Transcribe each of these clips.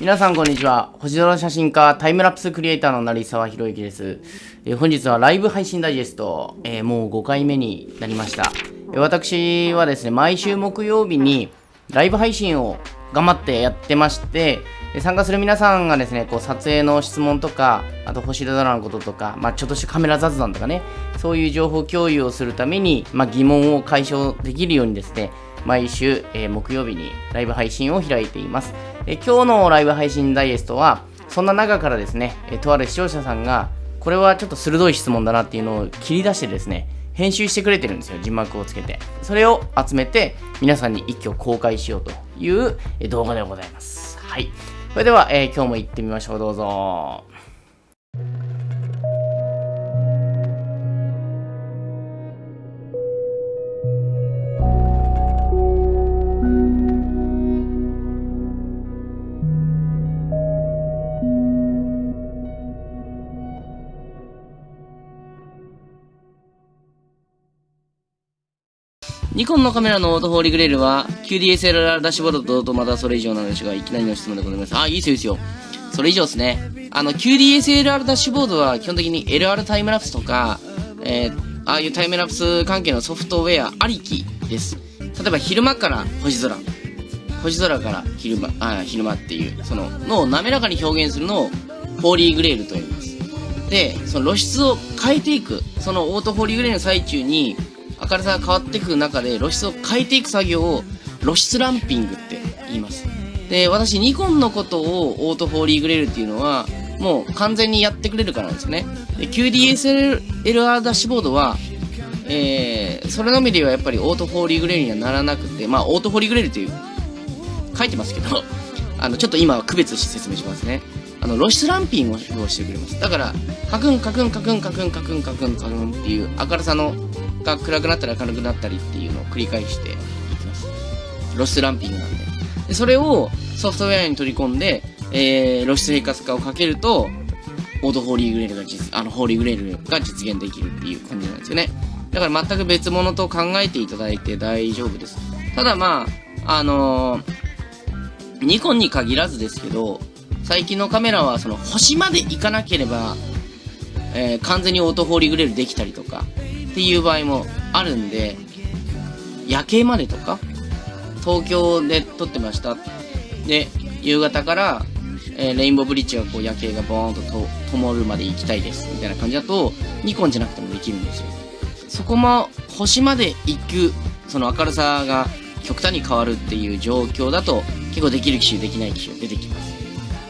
皆さんこんにちは。星空写真家、タイムラプスクリエイターの成沢博之です。えー、本日はライブ配信ダイジェスト、えー、もう5回目になりました。えー、私はですね、毎週木曜日にライブ配信を頑張ってやってまして、参加する皆さんがですね、こう撮影の質問とか、あと星空のこととか、まあ、ちょっとしたカメラ雑談とかね、そういう情報共有をするために、まあ、疑問を解消できるようにですね、毎週、えー、木曜日にライブ配信を開いています。え今日のライブ配信ダイエストは、そんな中からですね、えとある視聴者さんが、これはちょっと鋭い質問だなっていうのを切り出してですね、編集してくれてるんですよ、字幕をつけて。それを集めて、皆さんに一挙公開しようという動画でございます。はい。それでは、えー、今日も行ってみましょう、どうぞ。ニコンのカメラのオート Holy Grail は QDSLR ダッシュボードとまたそれ以上なんですが、いきなりの質問でございます。あ、いいですよ、いいですよ。それ以上ですね。あの、QDSLR ダッシュボードは基本的に LR タイムラプスとか、えー、ああいうタイムラプス関係のソフトウェアありきです。例えば昼間から星空。星空から昼間、あ、昼間っていう、その、のを滑らかに表現するのを、 Holy Grail と言います。で、その露出を変えていく、そのオート Holy Grail の最中に、明るさが変わっていく中で露出を変えていく作業を露出ランピングって言います。で、私ニコンのことをオート Holy Grail っていうのはもう完全にやってくれるからなんですよね。で、QDSLR ダッシュボードはえー、それのみではやっぱりオート Holy Grail にはならなくて、まあ、オート Holy Grail という、書いてますけど、あの、ちょっと今は区別して説明しますね。あの、露出ランピングをしてくれます。だから、カクンカクンカクンカクンカクンカクンカクンっていう明るさの暗くなったり明るくなったりっていうのを繰り返していきます。露出ランピングなんで。でそれをソフトウェアに取り込んで、えー、露出平滑化をかけると、オートホーリーグレールが実、あの、ホーリーグレールが実現できるっていう感じなんですよね。だから全く別物と考えていただいて大丈夫です。ただまあ、あのー、ニコンに限らずですけど、最近のカメラはその星まで行かなければ、えー、完全にオートホーリーグレールできたりとか、っていう場合もあるんで、夜景までとか、東京で撮ってました。で、夕方から、えー、レインボーブリッジがこう夜景がボーンとと灯るまで行きたいです。みたいな感じだと、ニコンじゃなくてもできるんですよ。そこも星まで行く、その明るさが極端に変わるっていう状況だと、結構できる機種、できない機種出てきます。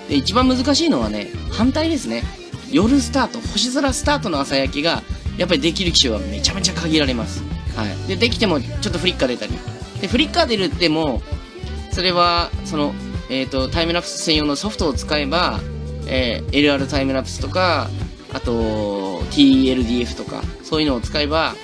で、一番難しいのはね、反対ですね。夜スタート、星空スタートの朝焼けがやっぱりできる機種はめちゃめちゃ限られます。はい。で、できてもちょっとフリッカー出たり。で、フリッカー出るっても、それは、その、えっ、ー、と、タイムラプス専用のソフトを使えば、えー、LR タイムラプスとか、あと、TLDF とか、そういうのを使えば、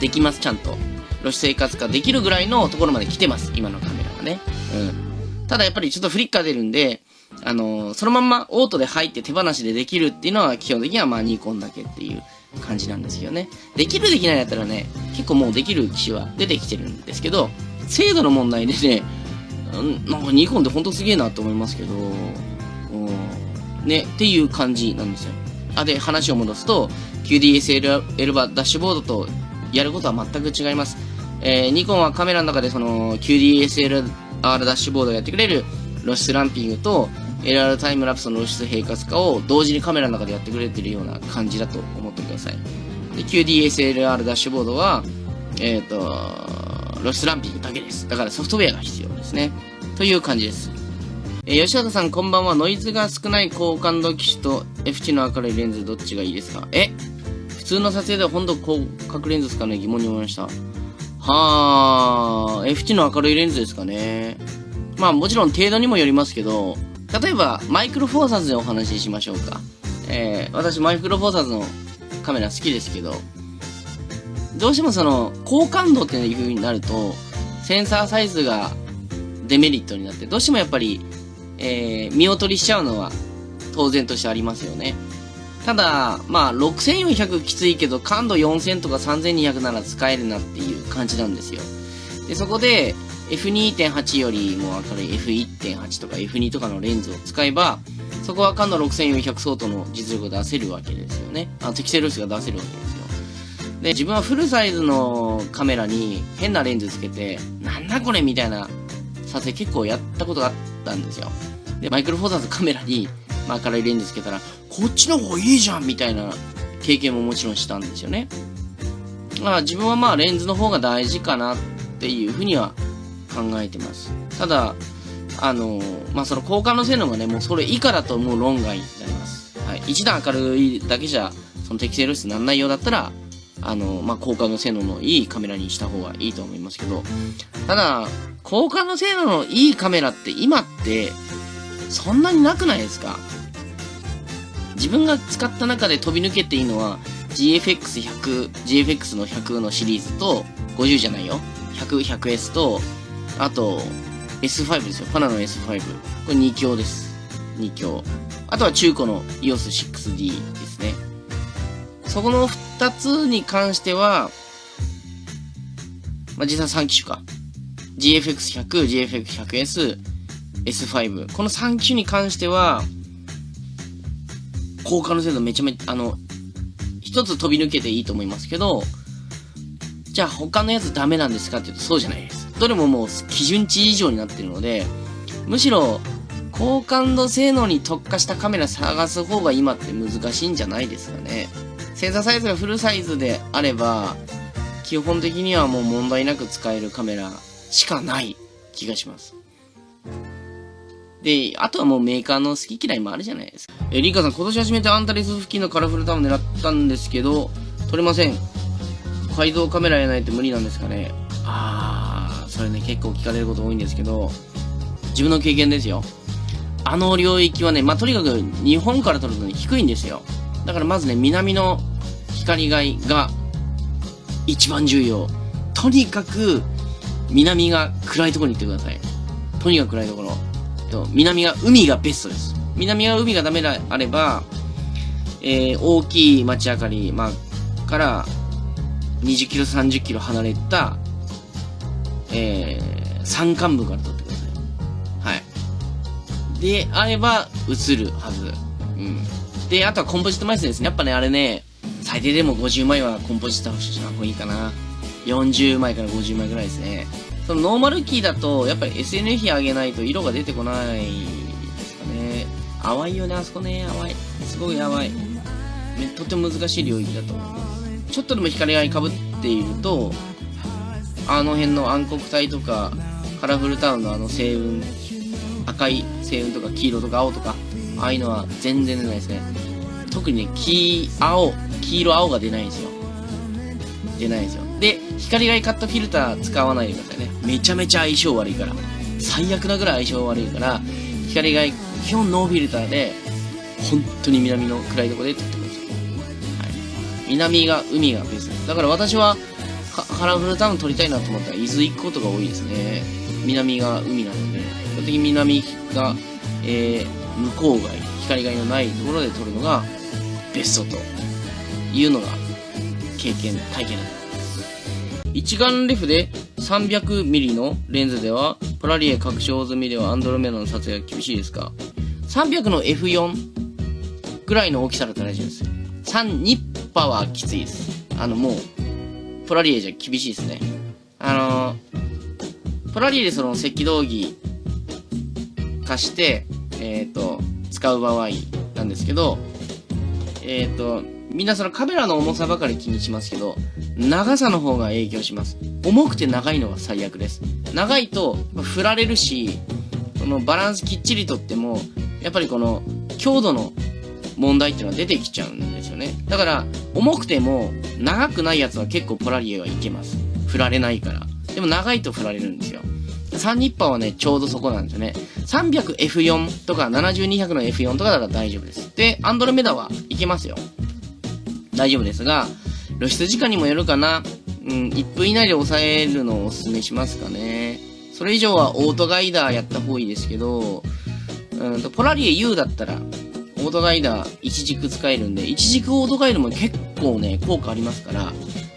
できます、ちゃんと。露出生活化できるぐらいのところまで来てます、今のカメラはね。うん。ただやっぱりちょっとフリッカー出るんで、あのー、そのまんまオートで入って手放しでできるっていうのは基本的にはまあニコンだけっていう感じなんですよね。できるできないだったらね、結構もうできる機種は出てきてるんですけど、精度の問題でね、なんかニコンってほんとすげえなと思いますけど、ね、っていう感じなんですよ。あ、で、話を戻すと、QDSL エルバダッシュボードとやることは全く違います。えー、ニコンはカメラの中でその QDSLR ダッシュボードをやってくれる露出ランピングと LR タイムラプスの露出平滑化を同時にカメラの中でやってくれてるような感じだと思ってください。QDSLR ダッシュボードは、えっ、ー、と、露出ランピングだけです。だからソフトウェアが必要ですね。という感じです。えー、吉畑さんこんばんは。ノイズが少ない高感度機種と F 値の明るいレンズどっちがいいですか？え？普通の撮影では本当広角レンズですかね？疑問に思いました。はー、F 値の明るいレンズですかね？まあもちろん程度にもよりますけど、例えば、マイクロフォーサーズでお話ししましょうか。えー、私、マイクロフォーサーズのカメラ好きですけど、どうしてもその、高感度っていう風になると、センサーサイズがデメリットになって、どうしてもやっぱり、えー、見劣りしちゃうのは当然としてありますよね。ただ、まあ、6400きついけど、感度4000とか3200なら使えるなっていう感じなんですよ。で、そこで、F2.8 よりも明るい F1.8 とか F2 とかのレンズを使えば、そこはカンノ6400相当の実力を出せるわけですよね。あ適正露出が出せるわけですよ。で、自分はフルサイズのカメラに変なレンズつけて、なんだこれみたいな撮影結構やったことがあったんですよ。で、マイクロフォーサーズカメラに、まあ、明るいレンズつけたら、こっちの方がいいじゃんみたいな経験ももちろんしたんですよね。まあ、自分はまあレンズの方が大事かなっていうふうには考えてます。ただ、あのまあ、その交換の性能がね、もうそれ以下だともう論外になります。はい。一段明るいだけじゃ、その適正露出ならないようだったら、あのまあ、交換の性能のいいカメラにした方がいいと思いますけど、ただ、交換の性能のいいカメラって今って、そんなになくないですか？自分が使った中で飛び抜けていいのは、GFX100、GFX の100のシリーズと、50じゃないよ。100、100S と、あと、S5 ですよ。パナの S5。これ2強です。2強。あとは中古の EOS6D ですね。そこの2つに関しては、まあ、実際3機種か。GFX100、GFX100S、S5。この3機種に関しては、交換の精度めちゃめちゃ、あの、一つ飛び抜けていいと思いますけど、じゃあ他のやつダメなんですかって言うとそうじゃないです。どれももう基準値以上になってるので、むしろ高感度性能に特化したカメラ探す方が今って難しいんじゃないですかね。センサーサイズがフルサイズであれば、基本的にはもう問題なく使えるカメラしかない気がします。で、あとはもうメーカーの好き嫌いもあるじゃないですか。え、リカさん、今年初めてアンタレス付近のカラフルタウン狙ったんですけど、撮れません。改造カメラやないと無理なんですかね。あー、それね、結構聞かれること多いんですけど、自分の経験ですよ。あの領域はね、まあ、とにかく日本から撮るのに低いんですよ。だからまずね、南の光害が一番重要。とにかく、南が暗いところに行ってください。とにかく暗いところ。と、南が海がベストです。南が海がダメであれば、えー、大きい街明かり、まあ、から20キロ、30キロ離れた、えー、山間部から撮ってください。はい。で、あれば、映るはず。うん。で、あとはコンポジット枚数ですね。やっぱね、あれね、最低でも50枚はコンポジットした方がいいかな。40枚から50枚ぐらいですね。そのノーマルキーだと、やっぱり SN 比上げないと色が出てこないですかね。淡いよね、あそこね、淡い。すごい淡い。とても難しい領域だと思います。ちょっとでも光がかぶっていると、あの辺の暗黒体とか、カラフルタウンのあの星雲、赤い星雲とか黄色とか青とか、ああいうのは全然出ないですね。特にね、黄、青、黄色青が出ないんですよ。出ないんですよ。で、光がカットフィルター使わないでくださいね。めちゃめちゃ相性悪いから。最悪なぐらい相性悪いから、光が基本ノーフィルターで、本当に南の暗いところで撮ってください。はい。南が、海がベースです。だから私は、カラフルタウン撮りたいなと思ったら伊豆行くことが多いですね。南が海なので、基本的に南が、えー、向こう外、光がいのないところで撮るのがベストというのが経験、体験だと思います。一眼レフで 300mm のレンズでは、ポラリエ拡張済みではアンドロメダの撮影が厳しいですか ?300 の F4 ぐらいの大きさだったら大丈夫です。3ニッパはきついです。あの、もう、ポラリエじゃ厳しいですね。あのポラリエでその赤道儀貸して、えっ、ー、と、使う場合なんですけど、えっ、ー、と、みんなそのカメラの重さばかり気にしますけど、長さの方が影響します。重くて長いのが最悪です。長いと、振られるし、そのバランスきっちりとっても、やっぱりこの強度の問題っていうのは出てきちゃうんですよね。だから、重くても長くないやつは結構ポラリエはいけます。振られないから。でも長いと振られるんですよ。3ニッパーはね、ちょうどそこなんですよね。300F4 とか7200の F4 とかだったら大丈夫です。で、アンドロメダはいけますよ。大丈夫ですが、露出時間にもよるかな。うん、1分以内で抑えるのをお勧めしますかね。それ以上はオートガイダーやった方がいいですけど、うんと、ポラリエ U だったら、オートガイダー一軸使えるんで、一軸オートガイダーも結構ね、効果ありますから、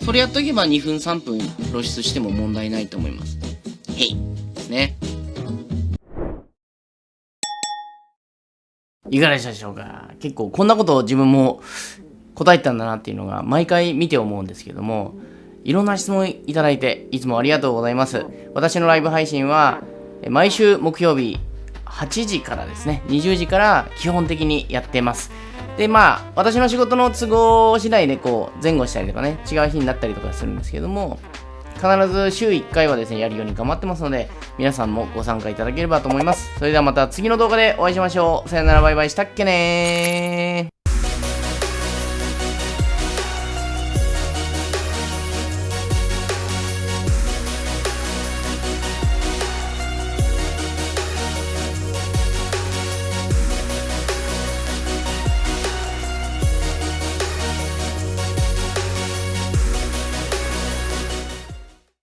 それやっとけば2分3分露出しても問題ないと思います。へい。ですね。いかがでしたでしょうか？結構こんなことを自分も答えたんだなっていうのが毎回見て思うんですけども、いろんな質問いただいていつもありがとうございます。私のライブ配信は毎週木曜日8時からですね、20時から基本的にやってます。で、まあ、私の仕事の都合次第でこう前後したりとかね、違う日になったりとかするんですけども、必ず週1回はですね、やるように頑張ってますので、皆さんもご参加いただければと思います。それではまた次の動画でお会いしましょう。さよならバイバイしたっけねー。